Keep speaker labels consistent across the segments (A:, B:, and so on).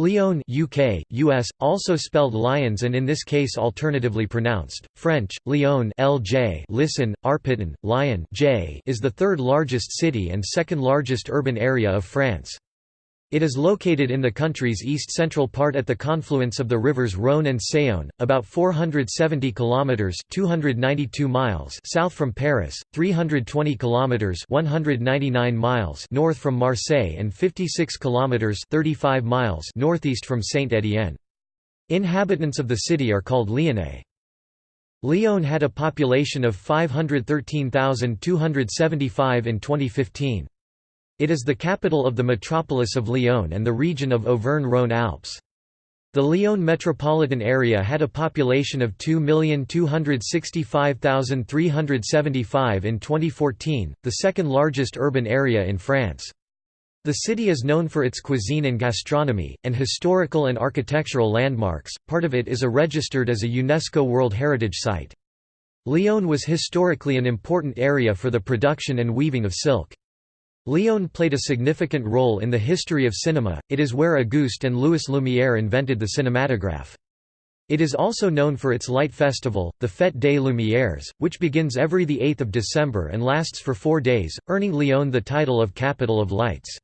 A: Lyon UK, US, also spelled Lyons and in this case alternatively pronounced, French, Lyon LJ listen, Arpitan, Lyon J is the third largest city and second largest urban area of France. It is located in the country's east-central part at the confluence of the rivers Rhône and Saône, about 470 kilometers (292 miles) south from Paris, 320 kilometers (199 miles) north from Marseille and 56 kilometers (35 miles) northeast from Saint-Étienne. Inhabitants of the city are called Lyonnais. Lyon had a population of 513,275 in 2015. It is the capital of the metropolis of Lyon and the region of Auvergne-Rhône-Alpes. The Lyon metropolitan area had a population of 2,265,375 in 2014, the second largest urban area in France. The city is known for its cuisine and gastronomy, and historical and architectural landmarks, part of it is a registered as a UNESCO World Heritage Site. Lyon was historically an important area for the production and weaving of silk. Lyon played a significant role in the history of cinema, it is where Auguste and Louis Lumière invented the cinematograph. It is also known for its light festival, the Fête des Lumières, which begins every 8 December and lasts for four days, earning Lyon the title of Capital of Lights.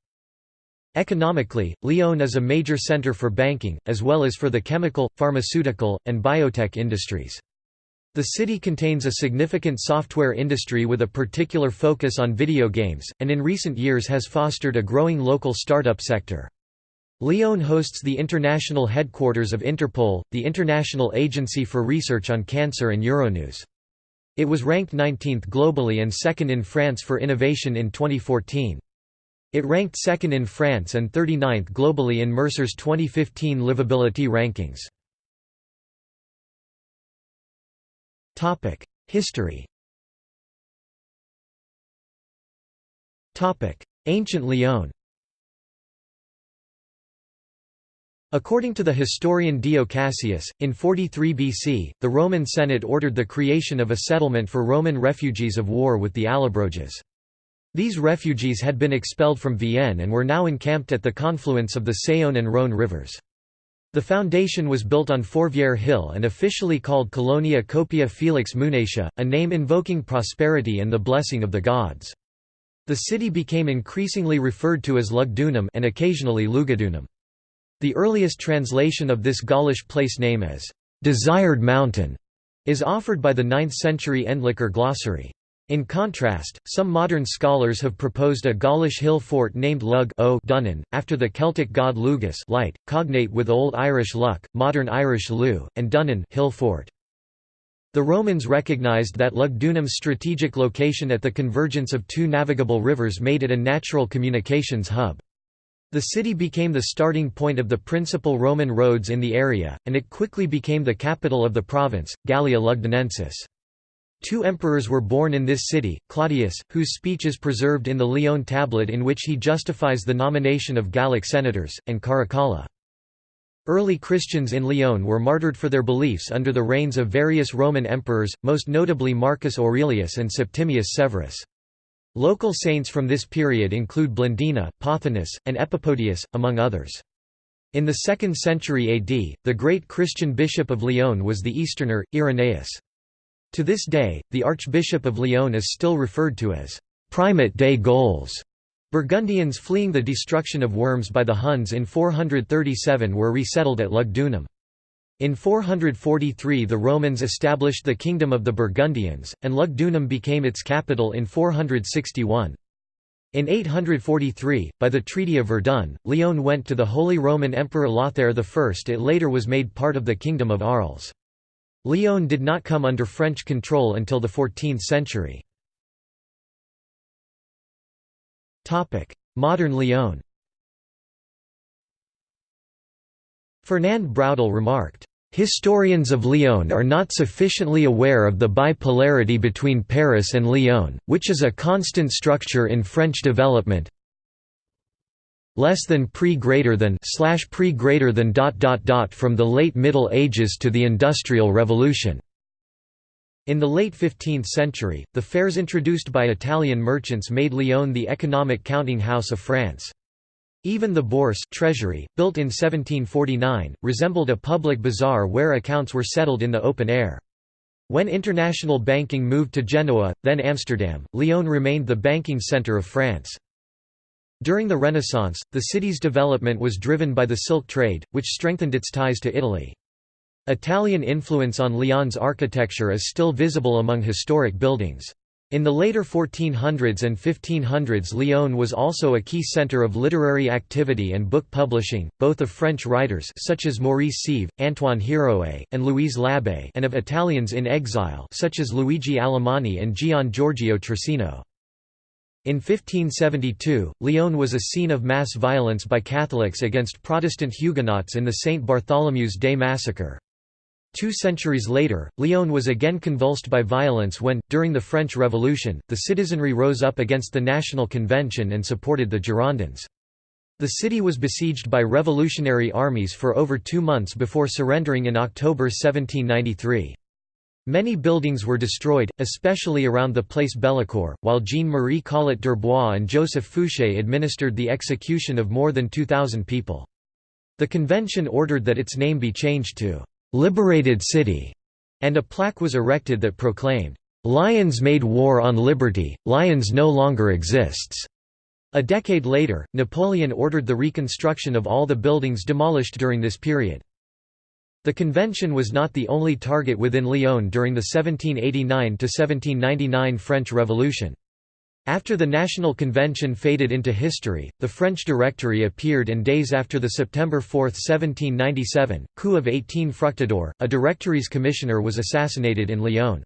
A: Economically, Lyon is a major center for banking, as well as for the chemical, pharmaceutical, and biotech industries. The city contains a significant software industry with a particular focus on video games, and in recent years has fostered a growing local startup sector. Lyon hosts the international headquarters of Interpol, the International Agency for Research on Cancer and Euronews. It was ranked 19th globally and second in France for innovation in 2014. It ranked second in France and 39th globally in Mercer's 2015 livability rankings. History Ancient Lyon According to the historian Dio Cassius, in 43 BC, the Roman Senate ordered the creation of a settlement for Roman refugees of war with the Allobroges. These refugees had been expelled from Vienne and were now encamped at the confluence of the Saône and Rhône rivers. The foundation was built on Fourvière Hill and officially called Colonia Copia Felix Munatia, a name invoking prosperity and the blessing of the gods. The city became increasingly referred to as Lugdunum and occasionally Lugadunum. The earliest translation of this Gaulish place name as «desired mountain» is offered by the 9th-century Endlicher glossary. In contrast, some modern scholars have proposed a Gaulish hill fort named Lug o Dunnen, after the Celtic god Lugus light, cognate with Old Irish luck, modern Irish lu, and Dunnen hill fort. The Romans recognized that Lugdunum's strategic location at the convergence of two navigable rivers made it a natural communications hub. The city became the starting point of the principal Roman roads in the area, and it quickly became the capital of the province, Gallia Lugdunensis. Two emperors were born in this city, Claudius, whose speech is preserved in the Lyon tablet in which he justifies the nomination of Gallic senators, and Caracalla. Early Christians in Lyon were martyred for their beliefs under the reigns of various Roman emperors, most notably Marcus Aurelius and Septimius Severus. Local saints from this period include Blandina, Pothinus, and Epipodius, among others. In the 2nd century AD, the great Christian bishop of Lyon was the Easterner, Irenaeus. To this day, the Archbishop of Lyon is still referred to as «primate des Gauls». Burgundians fleeing the destruction of Worms by the Huns in 437 were resettled at Lugdunum. In 443 the Romans established the Kingdom of the Burgundians, and Lugdunum became its capital in 461. In 843, by the Treaty of Verdun, Lyon went to the Holy Roman Emperor Lothair I. It later was made part of the Kingdom of Arles. Lyon did not come under French control until the 14th century. Modern Lyon Fernand Braudel remarked, Historians of Lyon are not sufficiently aware of the bipolarity between Paris and Lyon, which is a constant structure in French development, less than pre greater than slash pre greater than dot dot dot from the late Middle Ages to the Industrial Revolution. In the late 15th century, the fairs introduced by Italian merchants made Lyon the economic counting house of France. Even the Bourse treasury, built in 1749, resembled a public bazaar where accounts were settled in the open air. When international banking moved to Genoa, then Amsterdam, Lyon remained the banking centre of France. During the Renaissance, the city's development was driven by the silk trade, which strengthened its ties to Italy. Italian influence on Lyon's architecture is still visible among historic buildings. In the later 1400s and 1500s Lyon was also a key centre of literary activity and book publishing, both of French writers such as Maurice Scève, Antoine Héroët, and Louise Labé and of Italians in exile such as Luigi Alemanni and Gian Giorgio Trissino. In 1572, Lyon was a scene of mass violence by Catholics against Protestant Huguenots in the St. Bartholomew's Day massacre. Two centuries later, Lyon was again convulsed by violence when, during the French Revolution, the citizenry rose up against the National Convention and supported the Girondins. The city was besieged by revolutionary armies for over two months before surrendering in October 1793. Many buildings were destroyed, especially around the Place Bellecour, while Jean-Marie Collot d'Herbois and Joseph Fouché administered the execution of more than 2,000 people. The convention ordered that its name be changed to liberated city, and a plaque was erected that proclaimed, «Lions made war on liberty, Lions no longer exists. A decade later, Napoleon ordered the reconstruction of all the buildings demolished during this period. The convention was not the only target within Lyon during the 1789–1799 French Revolution. After the National Convention faded into history, the French Directory appeared and days after the September 4, 1797, coup of 18 Fructidor, a Directory's commissioner was assassinated in Lyon.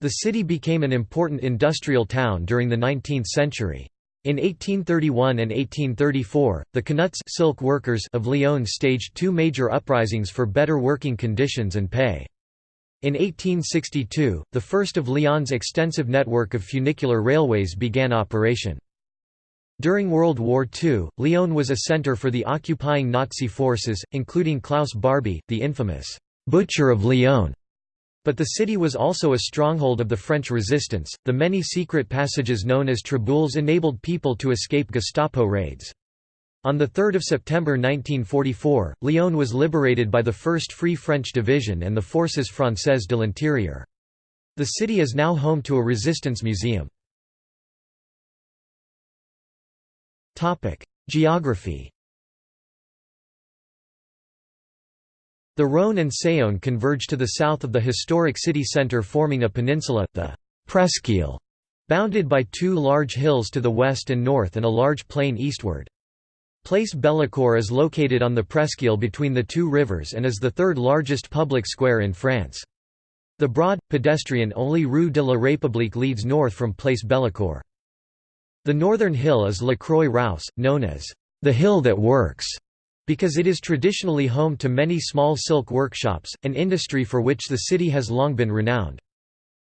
A: The city became an important industrial town during the 19th century. In 1831 and 1834, the Canuts silk workers of Lyon staged two major uprisings for better working conditions and pay. In 1862, the first of Lyon's extensive network of funicular railways began operation. During World War II, Lyon was a center for the occupying Nazi forces, including Klaus Barbie, the infamous «Butcher of Lyon». But the city was also a stronghold of the French resistance. The many secret passages known as traboules enabled people to escape Gestapo raids. On 3 September 1944, Lyon was liberated by the 1st Free French Division and the Forces Françaises de l'Intérieur. The city is now home to a resistance museum. Geography The Rhône and Saône converge to the south of the historic city centre forming a peninsula, the Presqu'île, bounded by two large hills to the west and north and a large plain eastward. Place Bellecour is located on the Presqu'île between the two rivers and is the third largest public square in France. The broad, pedestrian-only Rue de la République leads north from Place Bellecour. The northern hill is La Croix-Rousse, known as the hill that works, because it is traditionally home to many small silk workshops, an industry for which the city has long been renowned.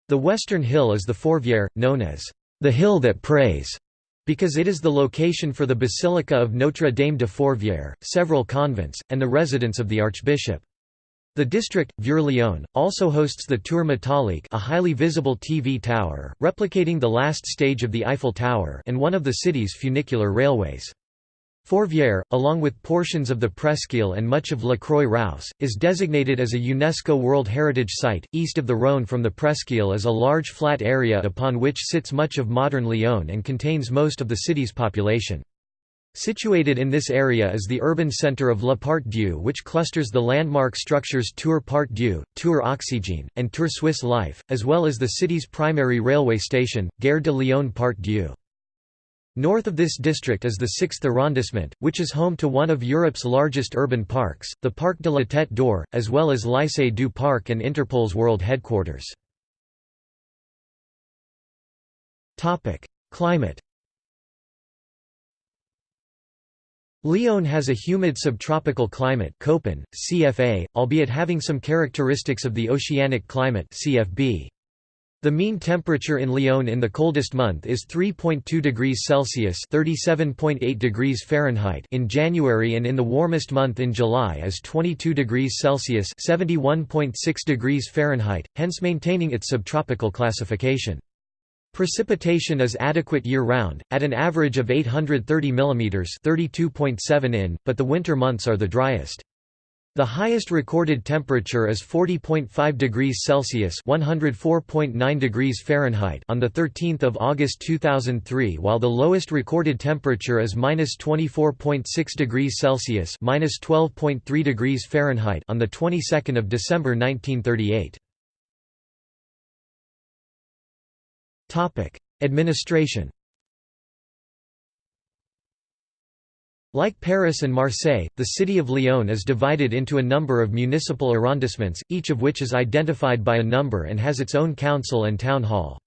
A: The western hill is the Fourvière, known as the hill that prays, because it is the location for the Basilica of Notre Dame de Fourvière, several convents, and the residence of the Archbishop. The district, Vieux-Lyon, also hosts the Tour Métallique a highly visible TV tower, replicating the last stage of the Eiffel Tower and one of the city's funicular railways. Fourvière, along with portions of the Presqu'île and much of La Croix-Rousse, is designated as a UNESCO World Heritage Site. East of the Rhône from the Presqu'île is a large flat area upon which sits much of modern Lyon and contains most of the city's population. Situated in this area is the urban centre of La Part Dieu which clusters the landmark structures Tour Part Dieu, Tour Oxygène, and Tour Swiss Life, as well as the city's primary railway station, Gare de Lyon Part Dieu. North of this district is the 6th arrondissement, which is home to one of Europe's largest urban parks, the Parc de la Tête d'Or, as well as Lycée du Parc and Interpol's world headquarters. Climate Lyon has a humid subtropical climate CFA, albeit having some characteristics of the oceanic climate CFB. The mean temperature in Lyon in the coldest month is 3.2 degrees Celsius (37.8 degrees Fahrenheit) in January and in the warmest month in July is 22 degrees Celsius (71.6 degrees Fahrenheit), hence maintaining its subtropical classification. Precipitation is adequate year-round, at an average of 830 mm 32.7 in, but the winter months are the driest. The highest recorded temperature is 40.5 degrees Celsius (104.9 degrees Fahrenheit) on the 13th of August 2003, while the lowest recorded temperature is -24.6 degrees Celsius (-12.3 degrees Fahrenheit) on the 22nd of December 1938. Topic: Administration Like Paris and Marseille, the city of Lyon is divided into a number of municipal arrondissements, each of which is identified by a number and has its own council and town hall.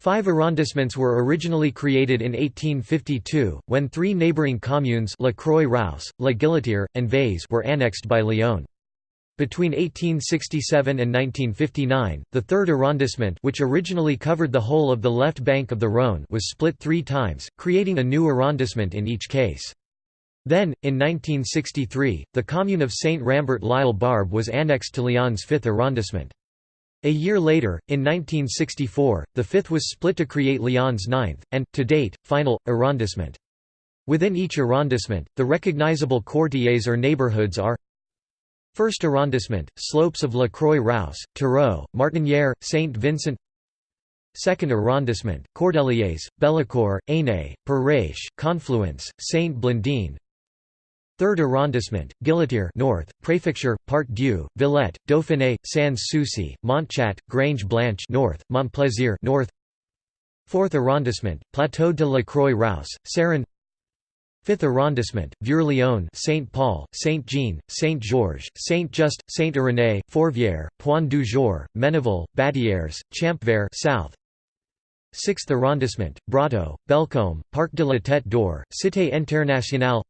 A: Five arrondissements were originally created in 1852, when three neighbouring communes La Croix-Rousse, La Guillotière, and Vaise were annexed by Lyon. Between 1867 and 1959, the third arrondissement which originally covered the whole of the left bank of the Rhône was split three times, creating a new arrondissement in each case. Then, in 1963, the commune of Saint-Rambert-l'Isle-Barbe was annexed to Lyon's 5th arrondissement. A year later, in 1964, the 5th was split to create Lyon's 9th, and, to date, final, arrondissement. Within each arrondissement, the recognizable quartiers or neighborhoods are First arrondissement, slopes of La Croix-Rousse, Terreaux, Martinière, Saint Vincent Second arrondissement, Cordeliers, Bellecour, Ainay, Perrache, Confluence, Saint Blandine 3rd arrondissement, Guillotière North, Préfecture, Part Dieu, Villette, Dauphiné, Sans-Souci, Montchat, Grange-Blanche North, Montplaisir North. 4th arrondissement, Plateau de la Croix-Rousse, Serin. 5th arrondissement, Vieux-Lyon, Saint Paul, Saint Jean, Saint Georges, Saint Just, Saint Irénée, Fourvière, Point du Jour, Ménival, Batières, Champvert South. 6th arrondissement, Brotteaux, Bellecombe, Parc de la Tête d'Or, Cité Internationale.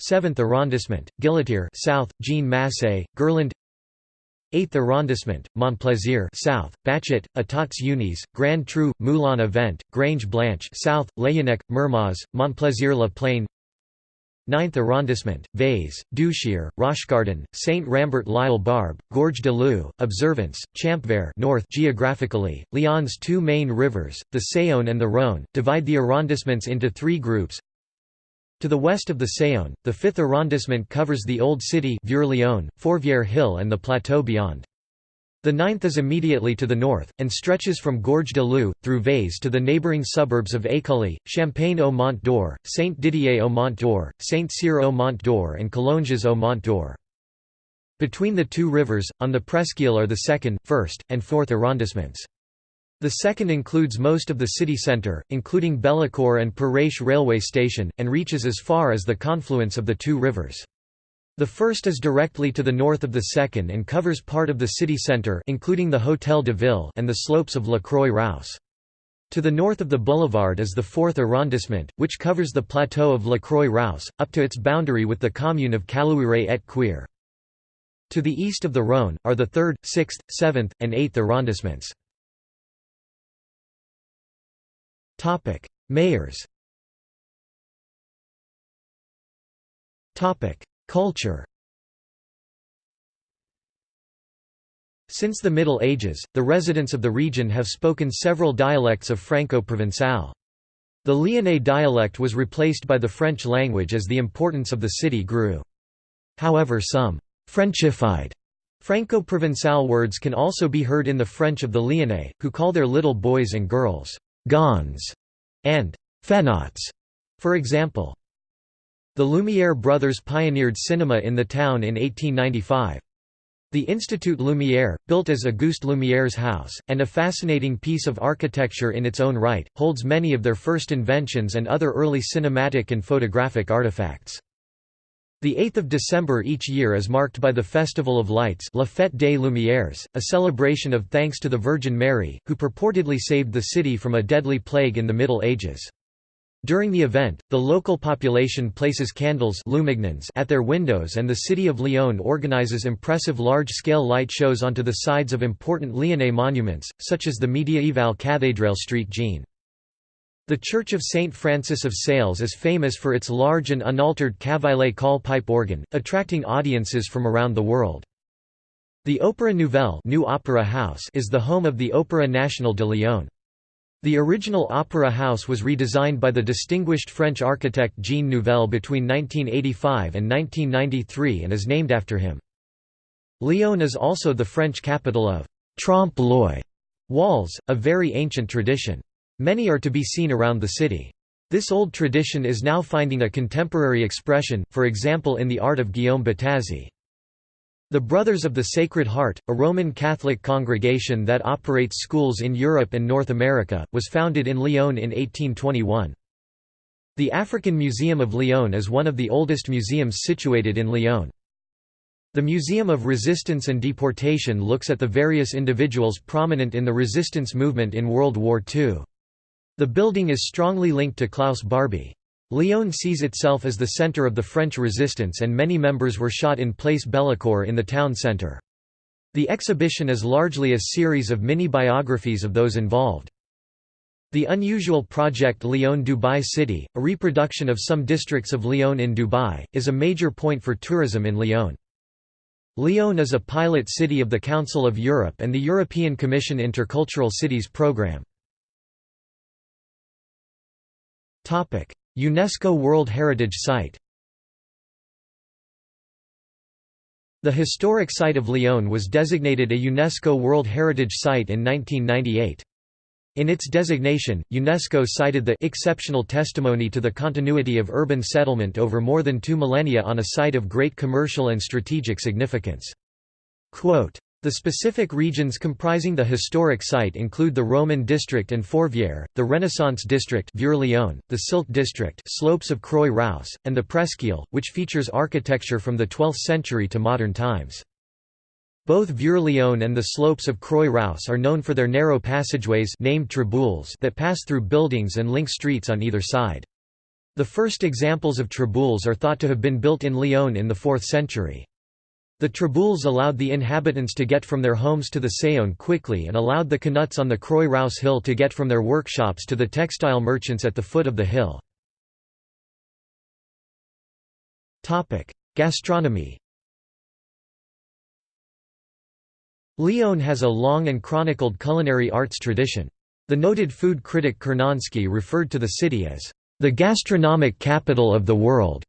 A: 7th arrondissement, Guillotière South, Jean Massé, Gerland 8th arrondissement, Montplaisir South, Bachet, Etats Unis, Grand Trou, Moulin Avent, Grange Blanche South, Laënnec, Mermoz, Montplaisir-la Plaine. 9th arrondissement, Vaise, Douchier, Rochecardon, Saint-Rambert-l'Isle-Barbe, Gorge de Leu, Observance, Champvert North geographically, Lyon's two main rivers, the Saône and the Rhône, divide the arrondissements into three groups to the west of the Saône, the 5th arrondissement covers the Old City Fourvière Hill and the plateau beyond. The 9th is immediately to the north, and stretches from Gorge de Leu, through Vaise to the neighbouring suburbs of Écully, Champagne-au-Mont d'Or, Saint-Didier-au-Mont d'Or, Saint-Cyr-au-Mont d'Or and Collonges-au-Mont d'Or. Between the two rivers, on the presqu'île are the 2nd, 1st, and 4th arrondissements. The second includes most of the city centre, including Bellecour and Perrache railway station, and reaches as far as the confluence of the two rivers. The first is directly to the north of the second and covers part of the city centre including the Hôtel de Ville and the slopes of La Croix-Rousse. To the north of the boulevard is the fourth arrondissement, which covers the plateau of La Croix-Rousse, up to its boundary with the commune of Caluire et Cuire. To the east of the Rhône, are the 3rd, 6th, 7th, and 8th arrondissements. Topic: Mayors. Topic: Culture. Since the Middle Ages, the residents of the region have spoken several dialects of Franco-Provençal. The Lyonnais dialect was replaced by the French language as the importance of the city grew. However some «Frenchified» Franco-Provençal words can also be heard in the French of the Lyonnais, who call their little boys and girls «gons» and «fenots», for example. The Lumière brothers pioneered cinema in the town in 1895. The Institut Lumière, built as Auguste Lumière's house, and a fascinating piece of architecture in its own right, holds many of their first inventions and other early cinematic and photographic artifacts. The 8th of December each year is marked by the Festival of Lights La Fête des Lumières, a celebration of thanks to the Virgin Mary, who purportedly saved the city from a deadly plague in the Middle Ages. During the event, the local population places candles at their windows and the city of Lyon organizes impressive large-scale light shows onto the sides of important Lyonnais monuments, such as the Médiévale Cathédrale Street Jean. The Church of St. Francis of Sales is famous for its large and unaltered Cavaillé Coll pipe organ, attracting audiences from around the world. The Opéra Nouvelle New Opera House is the home of the Opéra National de Lyon. The original Opera House was redesigned by the distinguished French architect Jean Nouvel between 1985 and 1993 and is named after him. Lyon is also the French capital of trompe-l'oeil walls, a very ancient tradition. Many are to be seen around the city. This old tradition is now finding a contemporary expression, for example in the art of Guillaume Bottazzi. The Brothers of the Sacred Heart, a Roman Catholic congregation that operates schools in Europe and North America, was founded in Lyon in 1821. The African Museum of Lyon is one of the oldest museums situated in Lyon. The Museum of Resistance and Deportation looks at the various individuals prominent in the resistance movement in World War II. The building is strongly linked to Klaus Barbie. Lyon sees itself as the centre of the French resistance and many members were shot in Place Bellecour in the town centre. The exhibition is largely a series of mini-biographies of those involved. The unusual project Lyon Dubai City, a reproduction of some districts of Lyon in Dubai, is a major point for tourism in Lyon. Lyon is a pilot city of the Council of Europe and the European Commission Intercultural Cities Programme. UNESCO World Heritage Site The historic site of Lyon was designated a UNESCO World Heritage Site in 1998. In its designation, UNESCO cited the exceptional testimony to the continuity of urban settlement over more than two millennia on a site of great commercial and strategic significance. Quote, the specific regions comprising the historic site include the Roman district and Fourvière, the Renaissance district the Silk district slopes of Croix-Rousse, and the Presqu'île, which features architecture from the 12th century to modern times. Both Vieux-Lyon and the slopes of Croix-Rousse are known for their narrow passageways named traboules that pass through buildings and link streets on either side. The first examples of traboules are thought to have been built in Lyon in the 4th century. The traboules allowed the inhabitants to get from their homes to the Saône quickly and allowed the Canuts on the Croix-Rousse hill to get from their workshops to the textile merchants at the foot of the hill. Gastronomy Lyon has a long and chronicled culinary arts tradition. The noted food critic Curnonsky referred to the city as the gastronomic capital of the world.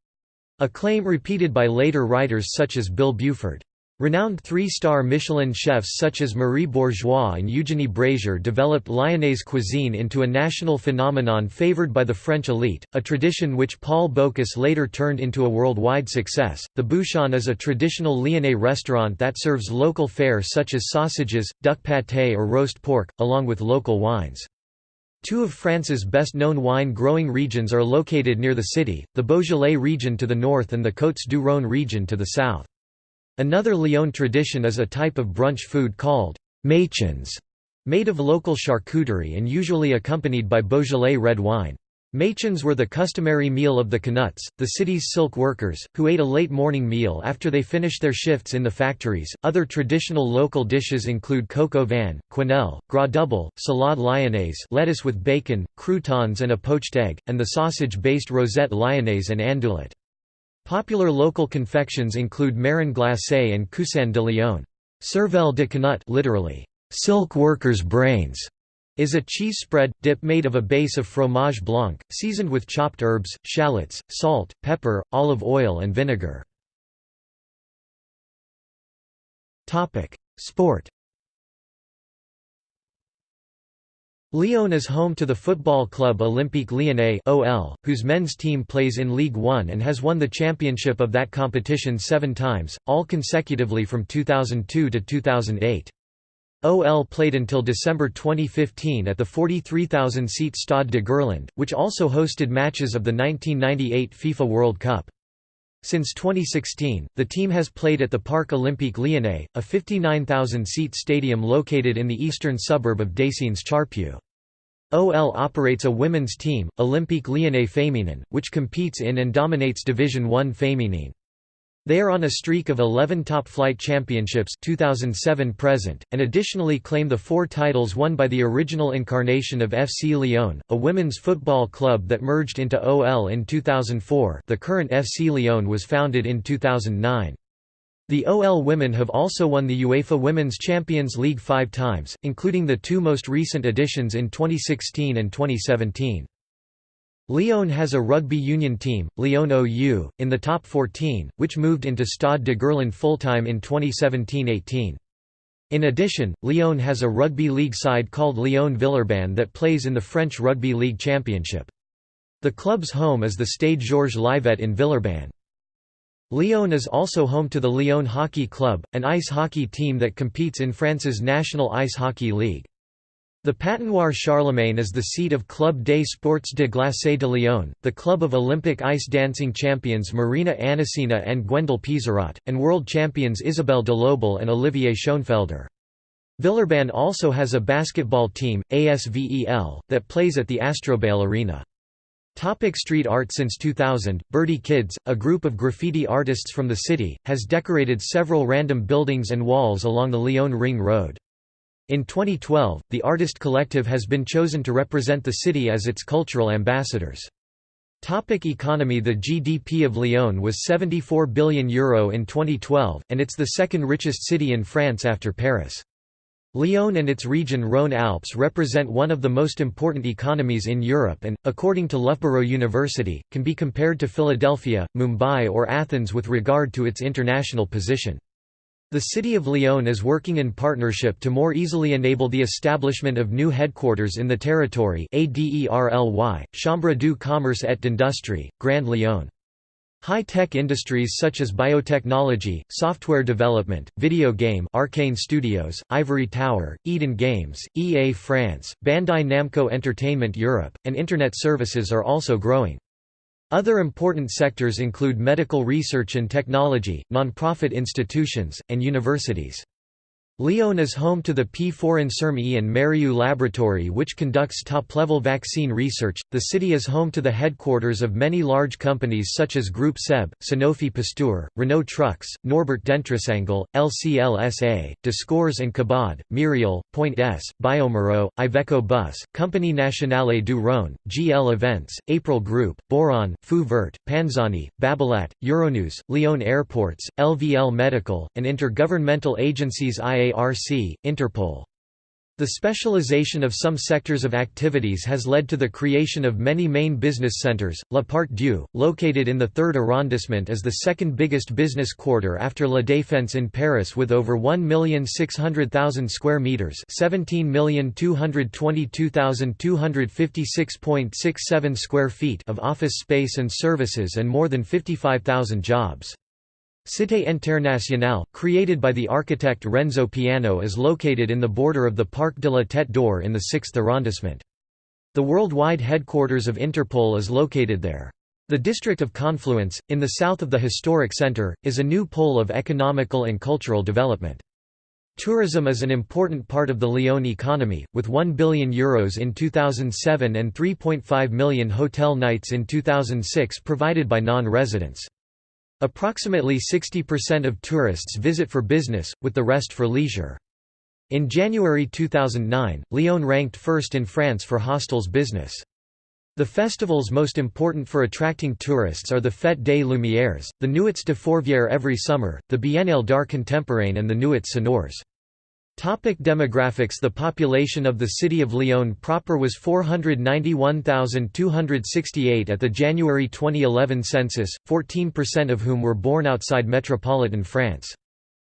A: A claim repeated by later writers such as Bill Buford. Renowned three-star Michelin chefs such as Marie Bourgeois and Eugénie Brazier developed Lyonnaise cuisine into a national phenomenon favored by the French elite, a tradition which Paul Bocuse later turned into a worldwide success. The Bouchon is a traditional Lyonnais restaurant that serves local fare such as sausages, duck pâté or roast pork, along with local wines. Two of France's best-known wine-growing regions are located near the city, the Beaujolais region to the north and the Côtes-du-Rhône region to the south. Another Lyon tradition is a type of brunch food called «mâchons», made of local charcuterie and usually accompanied by Beaujolais red wine. Mâchons were the customary meal of the Canuts, the city's silk workers, who ate a late morning meal after they finished their shifts in the factories. Other traditional local dishes include coq au vin, quenelle, gras double, salade lyonnaise, lettuce with bacon, croutons and a poached egg, and the sausage-based rosette lyonnaise and andouillette. Popular local confections include marron glacé and coussin de Lyon. Cervelle de Canut, literally silk workers' brains is a cheese spread, dip made of a base of fromage blanc, seasoned with chopped herbs, shallots, salt, pepper, olive oil and vinegar. Sport Lyon is home to the football club Olympique Lyonnais (OL), whose men's team plays in Ligue 1 and has won the championship of that competition 7 times, all consecutively from 2002 to 2008. OL played until December 2015 at the 43,000-seat Stade de Gerland, which also hosted matches of the 1998 FIFA World Cup. Since 2016, the team has played at the Parc Olympique Lyonnais, a 59,000-seat stadium located in the eastern suburb of Décines-Charpieu. OL operates a women's team, Olympique Lyonnais Féminin, which competes in and dominates Division 1 Féminine. They are on a streak of 11 top-flight championships 2007 present, and additionally claim the four titles won by the original incarnation of FC Lyon, a women's football club that merged into OL in 2004 the current FC Lyon was founded in 2009. The OL women have also won the UEFA Women's Champions League five times, including the two most recent editions in 2016 and 2017. Lyon has a rugby union team, Lyon OU, in the top 14, which moved into Stade de Gerland full-time in 2017–18. In addition, Lyon has a rugby league side called Lyon Villeurbanne that plays in the French Rugby League Championship. The club's home is the Stade Georges Livet in Villeurbanne. Lyon is also home to the Lyon Hockey Club, an ice hockey team that competes in France's National Ice Hockey League. The Patinoire Charlemagne is the seat of Club des Sports de Glacé de Lyon, the club of Olympic ice dancing champions Marina Anissina and Gwendal Peizerat, and world champions Isabelle Delobel and Olivier Schoenfelder. Villeurbanne also has a basketball team, ASVEL, that plays at the Astroballe Arena. Topic street art Since 2000, Birdie Kids, a group of graffiti artists from the city, has decorated several random buildings and walls along the Lyon Ring Road. In 2012, the artist collective has been chosen to represent the city as its cultural ambassadors. Topic economy The GDP of Lyon was €74 billion Euro in 2012, and it's the second richest city in France after Paris. Lyon and its region Rhône-Alpes represent one of the most important economies in Europe and, according to Loughborough University, can be compared to Philadelphia, Mumbai or Athens with regard to its international position. The City of Lyon is working in partnership to more easily enable the establishment of new headquarters in the territory ADERLY, Chambre du Commerce et d'Industrie, Grand Lyon. High-tech industries such as biotechnology, software development, video game Arkane Studios, Ivory Tower, Eden Games, EA France, Bandai Namco Entertainment Europe, and Internet services are also growing. Other important sectors include medical research and technology, non-profit institutions, and universities. Lyon is home to the P4 Inserm-E and Mérieux laboratory which conducts top-level vaccine research. The city is home to the headquarters of many large companies such as Groupe SEB, Sanofi Pasteur, Renault Trucks, Norbert Dentressangle, LCLSA, Descours and Cabaud, Merial, Point S, bioMérieux, Iveco Bus, Compagnie Nationale du Rhône, GL Events, April Group, Boiron, Feu Vert, Panzani, Babolat, Euronews, Lyon Airports, LVL Medical, and intergovernmental agencies IA IARC, Interpol. The specialization of some sectors of activities has led to the creation of many main business centers. La Part Dieu, located in the 3rd arrondissement is the second biggest business quarter after La Défense in Paris with over 1,600,000 square meters, 17,222,256.67 square feet of office space and services and more than 55,000 jobs. Cité Internationale, created by the architect Renzo Piano is located in the border of the Parc de la Tête d'Or in the 6th arrondissement. The worldwide headquarters of Interpol is located there. The district of Confluence, in the south of the historic centre, is a new pole of economical and cultural development. Tourism is an important part of the Lyon economy, with €1 billion Euros in 2007 and 3.5 million hotel nights in 2006 provided by non-residents. Approximately 60% of tourists visit for business, with the rest for leisure. In January 2009, Lyon ranked first in France for hostels business. The festivals most important for attracting tourists are the Fête des Lumières, the Nuits de Fourvière every summer, the Biennale d'Art Contemporain and the Nuits Sonores. Topic demographics The population of the city of Lyon proper was 491,268 at the January 2011 census, 14% of whom were born outside metropolitan France.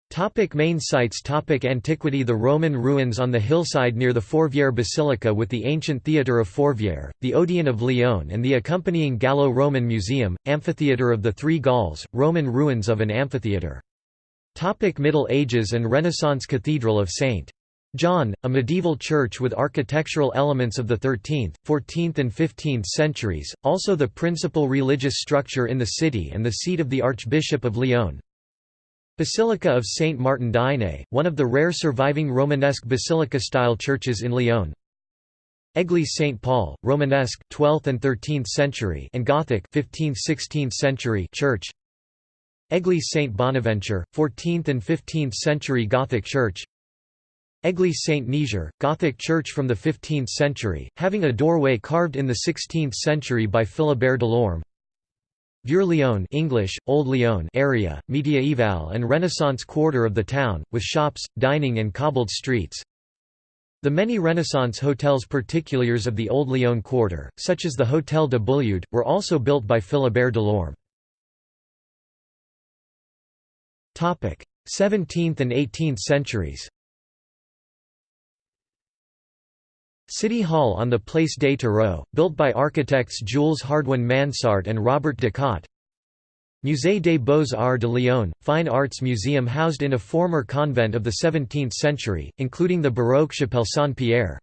A: Topic main sites Topic Antiquity The Roman ruins on the hillside near the Fourvière Basilica with the ancient theatre of Fourvière, the Odeon of Lyon and the accompanying Gallo-Roman Museum, Amphitheatre of the Three Gauls, Roman ruins of an amphitheatre. Topic Middle Ages and Renaissance Cathedral of St. John, a medieval church with architectural elements of the 13th, 14th and 15th centuries, also the principal religious structure in the city and the seat of the Archbishop of Lyon. Basilica of Saint Martin d'Ainay, one of the rare surviving Romanesque basilica-style churches in Lyon. Église Saint Paul, Romanesque 12th and 13th century and Gothic 15th-16th century church. Église Saint Bonaventure, 14th and 15th century Gothic church Église Saint Nizier, Gothic church from the 15th century, having a doorway carved in the 16th century by Philibert Delorme Vieux-Lyon English, Old Lyon area, mediaeval and Renaissance quarter of the town, with shops, dining and cobbled streets. The many Renaissance hotels particuliers of the Old Lyon quarter, such as the Hôtel de Bulliard, were also built by Philibert Delorme. 17th and 18th centuries City Hall on the Place des Terreaux, built by architects Jules Hardouin Mansart and Robert de Cotte. Musée des Beaux-Arts de Lyon, fine arts museum housed in a former convent of the 17th century, including the Baroque Chapelle Saint-Pierre.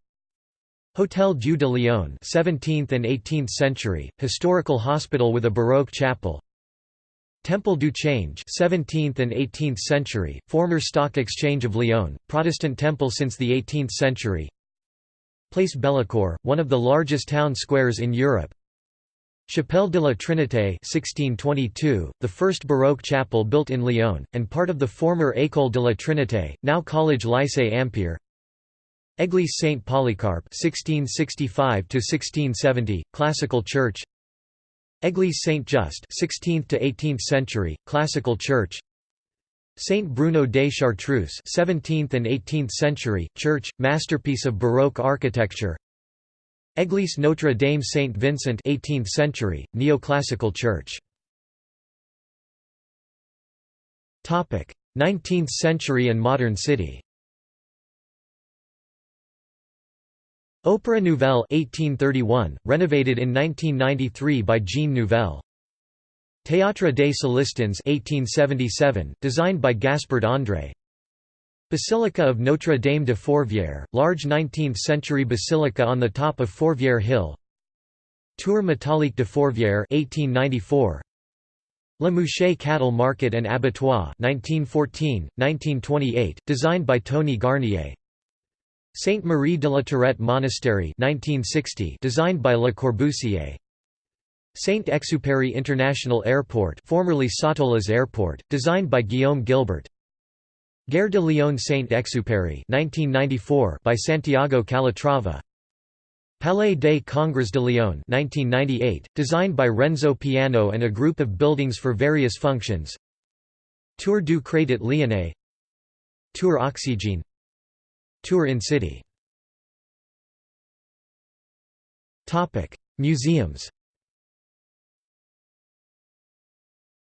A: Hôtel Dieu de Lyon 17th and 18th century, historical hospital with a Baroque chapel. Temple du Change 17th and 18th century, former stock exchange of Lyon, Protestant temple since the 18th century. Place Bellecour, one of the largest town squares in Europe. Chapelle de la Trinité 1622, the first Baroque chapel built in Lyon, and part of the former École de la Trinité, now Collège Lycée Ampère. Église Saint Polycarpe 1665 1670, classical church. Église Saint Just 16th to 18th century, classical church. Saint Bruno de Chartreuse 17th and 18th century, church, masterpiece of Baroque architecture. Église Notre Dame Saint Vincent 18th century, neoclassical church. Topic 19th century and modern city Opéra Nouvelle 1831, renovated in 1993 by Jean Nouvel Théâtre des Célestins 1877, designed by Gaspard André. Basilica of Notre Dame de Fourvière, large 19th-century basilica on the top of Fourvière Hill. Tour métallique de Fourvière 1894. Le Mouchet Cattle Market and Abattoir 1914-1928, designed by Tony Garnier. Sainte Marie de la Tourette Monastery 1960, designed by Le Corbusier. Saint-Exupéry International Airport formerly Satolas Airport, designed by Guillaume Gillet. Gare de Lyon Saint-Exupéry 1994 by Santiago Calatrava. Palais des Congrès de Lyon 1998, designed by Renzo Piano and a group of buildings for various functions. Tour du Crédit Lyonnais. Tour Oxygène Tour in City Museums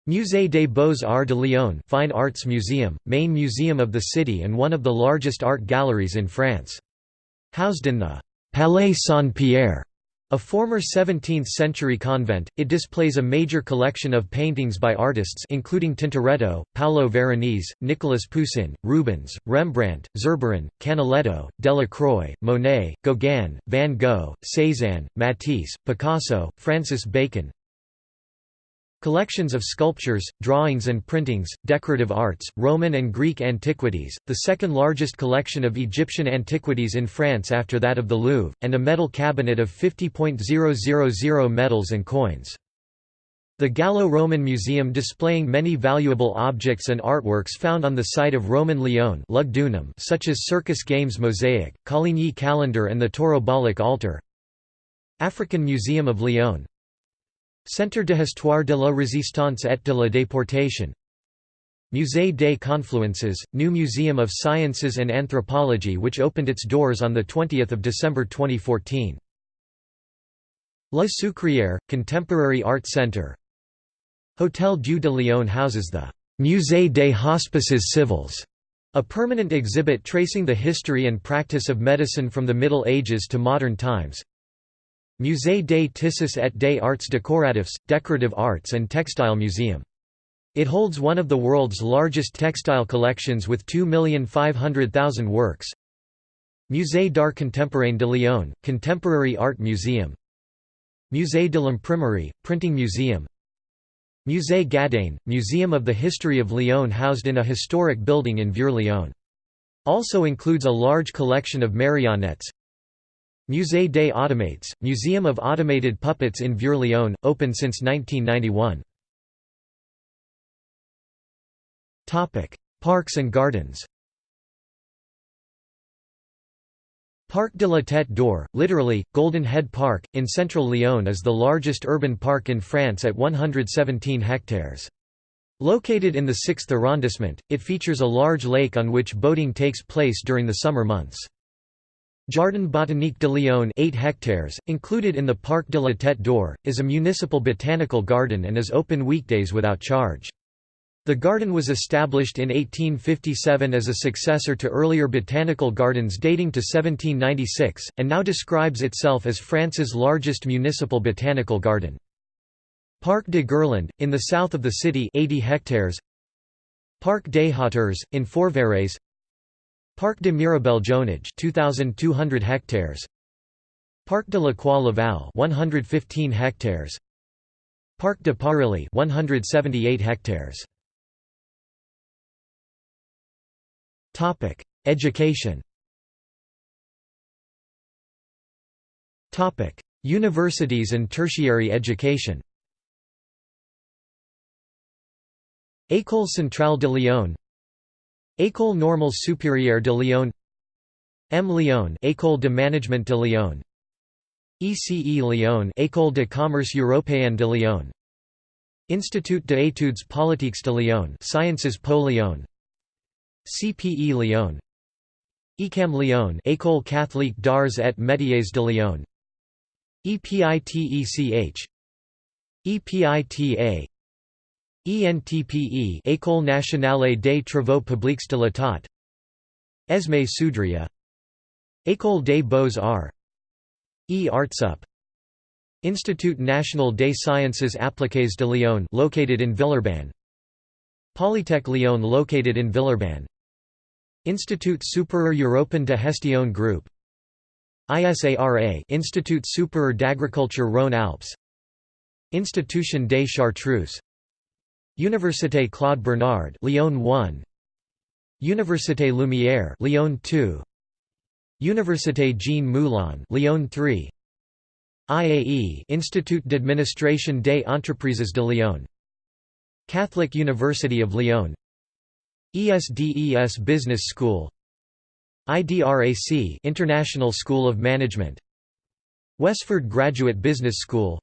A: Musée des Beaux-Arts de Lyon Fine Arts Museum, main museum of the city and one of the largest art galleries in France. Housed in the Palais Saint-Pierre, a former 17th-century convent, it displays a major collection of paintings by artists including Tintoretto, Paolo Veronese, Nicolas Poussin, Rubens, Rembrandt, Zurbaran, Canaletto, Delacroix, Monet, Gauguin, Van Gogh, Cézanne, Matisse, Picasso, Francis Bacon, Collections of sculptures, drawings and printings, decorative arts, Roman and Greek antiquities, the second largest collection of Egyptian antiquities in France after that of the Louvre, and a metal cabinet of 50.000 medals and coins. The Gallo-Roman Museum displaying many valuable objects and artworks found on the site of Roman Lyon such as Circus Games mosaic, Coligny calendar and the Taurobolic altar African Museum of Lyon Centre de Histoire de la Résistance et de la Déportation. Musée des Confluences, new Museum of Sciences and Anthropology which opened its doors on 20 December 2014. La Sucrière, Contemporary Art Centre Hôtel Dieu de Lyon houses the «Musée des Hospices Civils», a permanent exhibit tracing the history and practice of medicine from the Middle Ages to modern times Musée des Tissus et des Arts Décoratifs, Decorative Arts and Textile Museum. It holds one of the world's largest textile collections with 2,500,000 works. Musée d'Art Contemporain de Lyon, Contemporary Art Museum Musée de l'Imprimerie, Printing Museum Musée Gadagne, Museum of the History of Lyon housed in a historic building in Vieux-Lyon. Also includes a large collection of marionettes, Musée des Automates, Museum of Automated Puppets in Vieux-Lyon, open since 1991. Parks and gardens Parc de la Tête d'Or, literally, Golden Head Park, in central Lyon is the largest urban park in France at 117 hectares. Located in the 6th arrondissement, it features a large lake on which boating takes place during the summer months. Jardin botanique de Lyon 8 hectares, included in the Parc de la Tête d'Or, is a municipal botanical garden and is open weekdays without charge. The garden was established in 1857 as a successor to earlier botanical gardens dating to 1796, and now describes itself as France's largest municipal botanical garden. Parc de Gerland, in the south of the city 80 hectares Parc des Hauteurs, in Fourvière Parc de Miribel Jonage 2,200 hectares Parc de la Croix Laval 115 hectares Parc de Parilly 178 hectares Topic: Education. Topic: Universities and tertiary education. École Centrale de Lyon École Normale Supérieure de Lyon EM Lyon École de Management de Lyon ECE Lyon École de Commerce Européenne de Lyon Institut d'études politiques de Lyon Sciences Po Lyon CPE Lyon ECAM Lyon École catholique d'arts et métiers de Lyon EPITECH EPITA ENTPE École nationale des travaux publics de l'État. ESME Sudria École des beaux-arts E Artsup Institut national des sciences appliquées de Lyon located in Villeurbanne. Polytech Lyon located in Villeurbanne. Institut Supérieur Européen de Gestion Group. ISARA Institut Supérieur d'Agriculture Rhône-Alpes. Institution des Chartreux Université Claude Bernard Lyon 1 Université Lumière Lyon 2 Université Jean Moulin Lyon 3 IAE Institut d'administration des entreprises de Lyon. Catholic University of Lyon. ESDES Business School. IDRAC International School of Management. Westford Graduate Business School.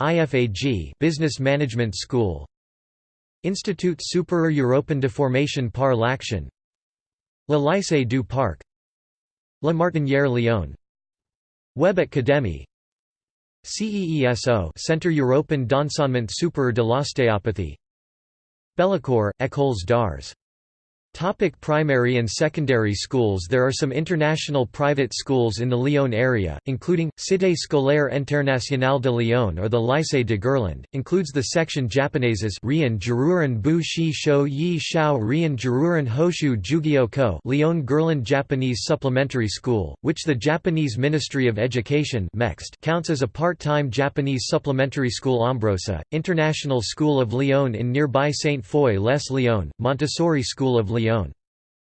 A: IFAG Business Management School Institut Supérieur Européen de Formation par l'Action. Le Lycée du Parc. La Martinière Lyon. Web Académie. CEESO Centre Européen d'enseignement supérieur de l'ostéopathie. Bellecour, Écoles d'Arts Topic primary and secondary schools. There are some international private schools in the Lyon area, including, Cité Scolaire Internationale de Lyon or the Lycée de Gerland, includes the section Japoneses Rian Jururan Bu Shi Shou Yi Shao Rian Jururan Hoshu Jugyo Ko Lyon Gerland Japanese Supplementary School, which the Japanese Ministry of Education counts as a part-time Japanese supplementary school. Ombrosa, International School of Lyon in nearby Sainte-Foy-lès-Lyon, Montessori School of Lyon Lyon.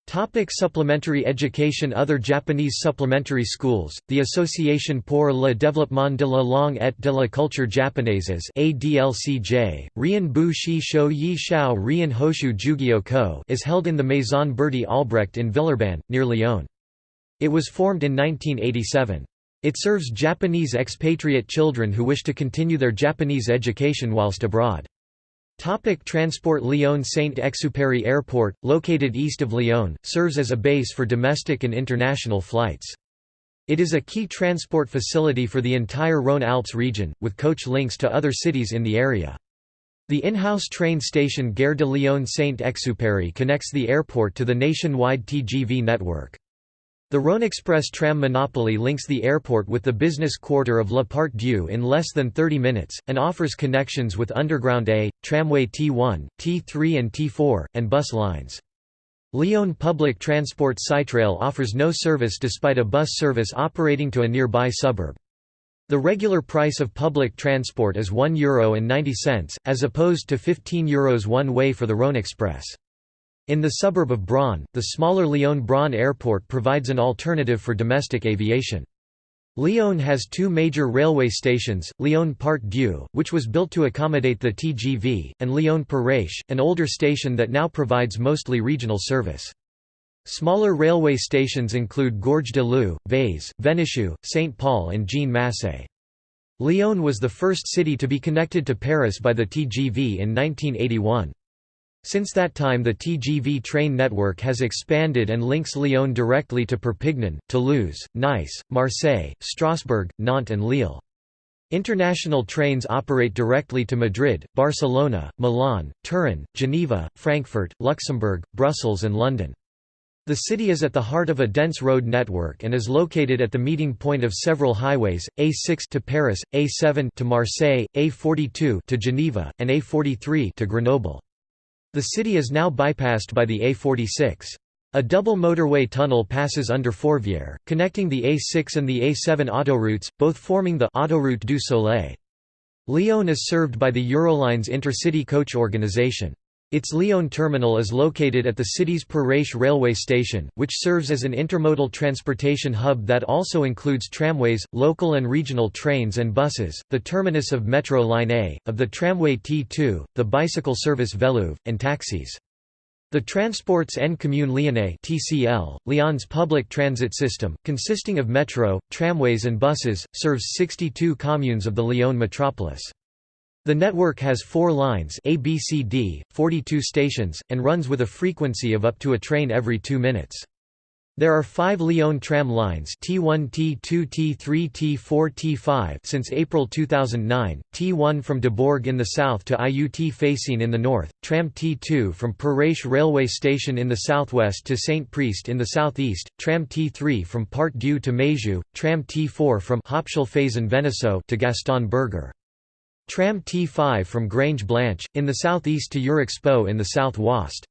A: Topic supplementary education Other Japanese supplementary schools, the Association pour le développement de la langue et de la culture japonaises ADLCJ, Rian Bu Shi Shou Yi Shao Rian Hoshu Jugyo Ko is held in the Maison Berty Albrecht in Villeurbanne, near Lyon. It was formed in 1987. It serves Japanese expatriate children who wish to continue their Japanese education whilst abroad. Topic transport Lyon Saint-Exupéry Airport, located east of Lyon, serves as a base for domestic and international flights. It is a key transport facility for the entire Rhône-Alpes region, with coach links to other cities in the area. The in-house train station Gare de Lyon Saint-Exupéry connects the airport to the nationwide TGV network. The Rhône-Express tram monopoly links the airport with the business quarter of La Part Dieu in less than 30 minutes, and offers connections with Underground A, Tramway T1, T3 and T4, and bus lines. Lyon Public Transport Sytral offers no service despite a bus service operating to a nearby suburb. The regular price of public transport is €1.90, as opposed to €15 Euros one way for the Rhône Express. In the suburb of Bron, the smaller Lyon-Bron airport provides an alternative for domestic aviation. Lyon has two major railway stations, Lyon Part Dieu, which was built to accommodate the TGV, and Lyon Perrache, an older station that now provides mostly regional service. Smaller railway stations include Gorge de Loup, Vaise, Vénissieux, Saint Paul and Jean Macé. Lyon was the first city to be connected to Paris by the TGV in 1981. Since that time the TGV train network has expanded and links Lyon directly to Perpignan, Toulouse, Nice, Marseille, Strasbourg, Nantes and Lille. International trains operate directly to Madrid, Barcelona, Milan, Turin, Geneva, Frankfurt, Luxembourg, Brussels and London. The city is at the heart of a dense road network and is located at the meeting point of several highways, A6 to Paris, A7 to Marseille, A42 to Geneva, and A43 to Grenoble. The city is now bypassed by the A46. A double motorway tunnel passes under Fourvière, connecting the A6 and the A7 autoroutes, both forming the Autoroute du Soleil. Lyon is served by the Eurolines intercity coach organization. Its Lyon terminal is located at the city's Perrache railway station, which serves as an intermodal transportation hub that also includes tramways, local and regional trains and buses, the terminus of Metro Line A, of the tramway T2, the bicycle service Vélo'v, and taxis. The Transports en Commun Lyonnais (TCL), Lyon's public transit system, consisting of metro, tramways and buses, serves 62 communes of the Lyon metropolis. The network has four lines ABCD, 42 stations, and runs with a frequency of up to a train every two minutes. There are five Lyon tram lines T1 T2 T3 T4 T5 since April 2009, T1 from Debourg in the south to IUT Feyssine in the north, tram T2 from Perrache railway station in the southwest to Saint-Priest in the southeast, tram T3 from Part Dieu to Meyzieu, tram T4 from Hauptschulphase to Gaston Berger. Tram T5 from Grange Blanche, in the southeast to Eurexpo in the south-west.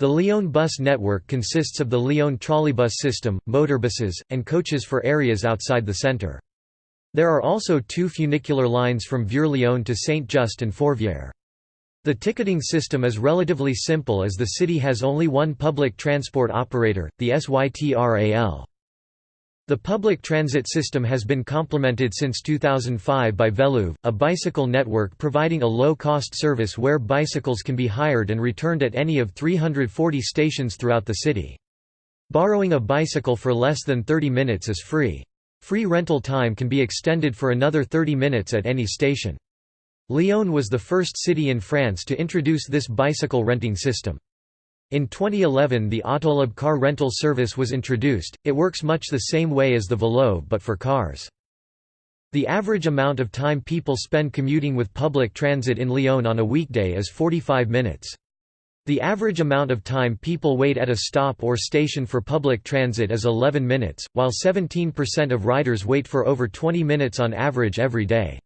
A: The Lyon bus network consists of the Lyon trolleybus system, motorbuses, and coaches for areas outside the centre. There are also two funicular lines from Vieux-Lyon to Saint-Just and Fourvière. The ticketing system is relatively simple as the city has only one public transport operator, the SYTRAL. The public transit system has been complemented since 2005 by Vélo'v, a bicycle network providing a low-cost service where bicycles can be hired and returned at any of 340 stations throughout the city. Borrowing a bicycle for less than 30 minutes is free. Free rental time can be extended for another 30 minutes at any station. Lyon was the first city in France to introduce this bicycle renting system. In 2011 the Autolib car rental service was introduced, it works much the same way as the Vélo'v but for cars. The average amount of time people spend commuting with public transit in Lyon on a weekday is 45 minutes. The average amount of time people wait at a stop or station for public transit is 11 minutes, while 17% of riders wait for over 20 minutes on average every day.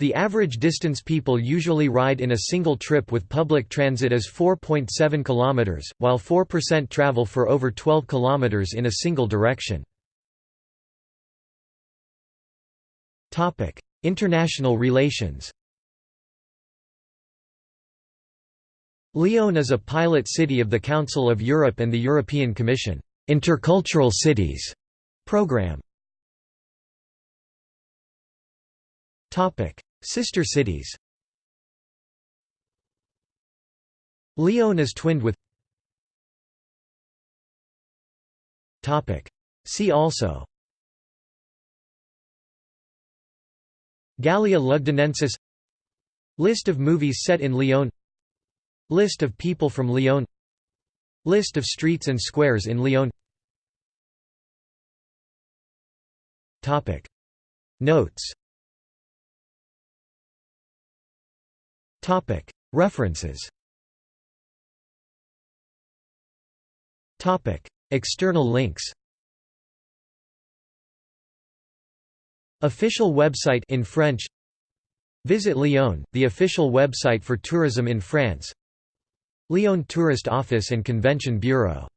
A: The average distance people usually ride in a single trip with public transit is 4.7 km, while 4% travel for over 12 km in a single direction. International relations Lyon is a pilot city of the Council of Europe and the European Commission Intercultural Cities program. Sister cities. Lyon is twinned with See also Gallia Lugdunensis. List of movies set in Lyon List of people from Lyon List of streets and squares in Lyon Notes References. External links. Official website in French. Visit Lyon, the official website for tourism in France. Lyon Tourist Office and Convention Bureau